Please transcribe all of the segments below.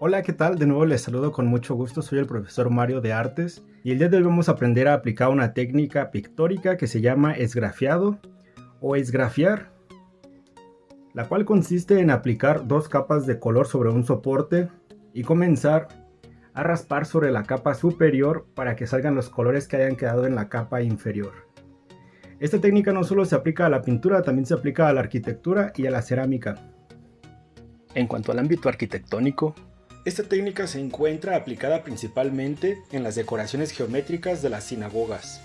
Hola, ¿qué tal? De nuevo les saludo con mucho gusto, soy el profesor Mario de Artes y el día de hoy vamos a aprender a aplicar una técnica pictórica que se llama esgrafiado o esgrafiar, la cual consiste en aplicar dos capas de color sobre un soporte y comenzar a raspar sobre la capa superior para que salgan los colores que hayan quedado en la capa inferior. Esta técnica no solo se aplica a la pintura, también se aplica a la arquitectura y a la cerámica. En cuanto al ámbito arquitectónico, esta técnica se encuentra aplicada principalmente en las decoraciones geométricas de las sinagogas.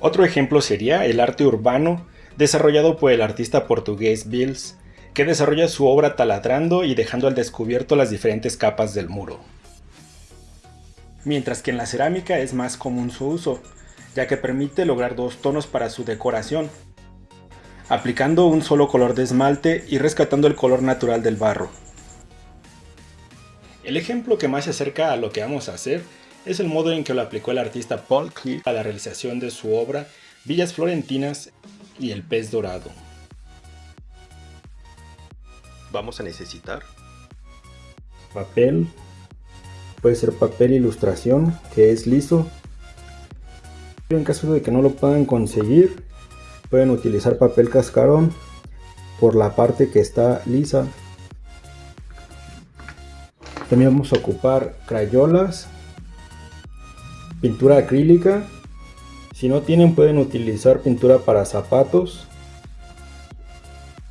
Otro ejemplo sería el arte urbano desarrollado por el artista portugués Bills, que desarrolla su obra taladrando y dejando al descubierto las diferentes capas del muro. Mientras que en la cerámica es más común su uso, ya que permite lograr dos tonos para su decoración, aplicando un solo color de esmalte y rescatando el color natural del barro. El ejemplo que más se acerca a lo que vamos a hacer es el modo en que lo aplicó el artista Paul Klee a la realización de su obra Villas Florentinas y el pez dorado. Vamos a necesitar papel, puede ser papel ilustración que es liso. En caso de que no lo puedan conseguir, pueden utilizar papel cascarón por la parte que está lisa también vamos a ocupar crayolas, pintura acrílica. Si no tienen pueden utilizar pintura para zapatos,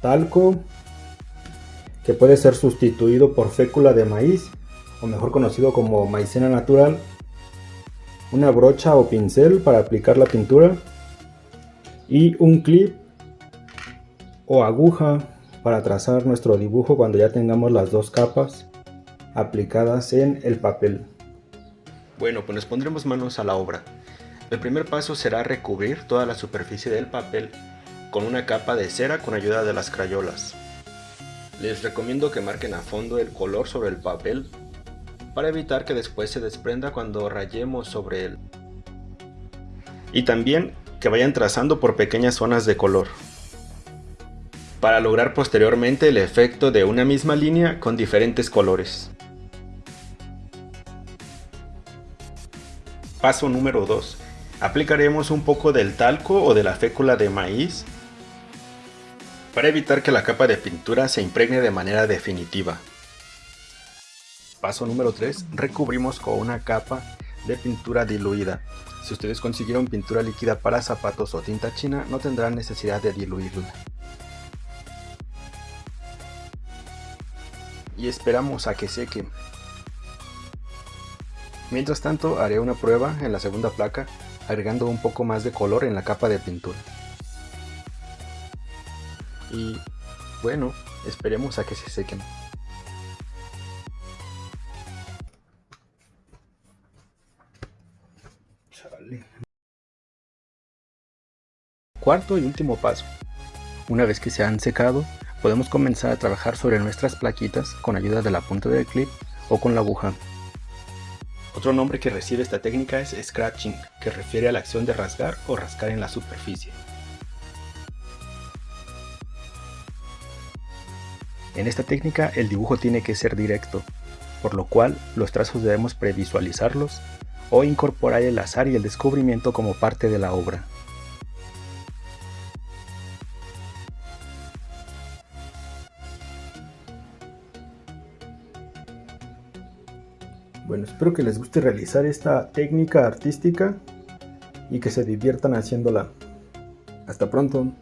talco, que puede ser sustituido por fécula de maíz, o mejor conocido como maicena natural, una brocha o pincel para aplicar la pintura, y un clip o aguja para trazar nuestro dibujo cuando ya tengamos las dos capas aplicadas en el papel. Bueno, pues nos pondremos manos a la obra. El primer paso será recubrir toda la superficie del papel con una capa de cera con ayuda de las crayolas. Les recomiendo que marquen a fondo el color sobre el papel para evitar que después se desprenda cuando rayemos sobre él. Y también que vayan trazando por pequeñas zonas de color para lograr posteriormente el efecto de una misma línea con diferentes colores. Paso número 2. Aplicaremos un poco del talco o de la fécula de maíz para evitar que la capa de pintura se impregne de manera definitiva. Paso número 3. Recubrimos con una capa de pintura diluida. Si ustedes consiguieron pintura líquida para zapatos o tinta china, no tendrán necesidad de diluirla. Y esperamos a que seque. Mientras tanto haré una prueba en la segunda placa agregando un poco más de color en la capa de pintura. Y bueno, esperemos a que se sequen. Cuarto y último paso. Una vez que se han secado, podemos comenzar a trabajar sobre nuestras plaquitas con ayuda de la punta del clip o con la aguja. Otro nombre que recibe esta técnica es scratching, que refiere a la acción de rasgar o rascar en la superficie. En esta técnica el dibujo tiene que ser directo, por lo cual los trazos debemos previsualizarlos o incorporar el azar y el descubrimiento como parte de la obra. Bueno, espero que les guste realizar esta técnica artística y que se diviertan haciéndola. Hasta pronto.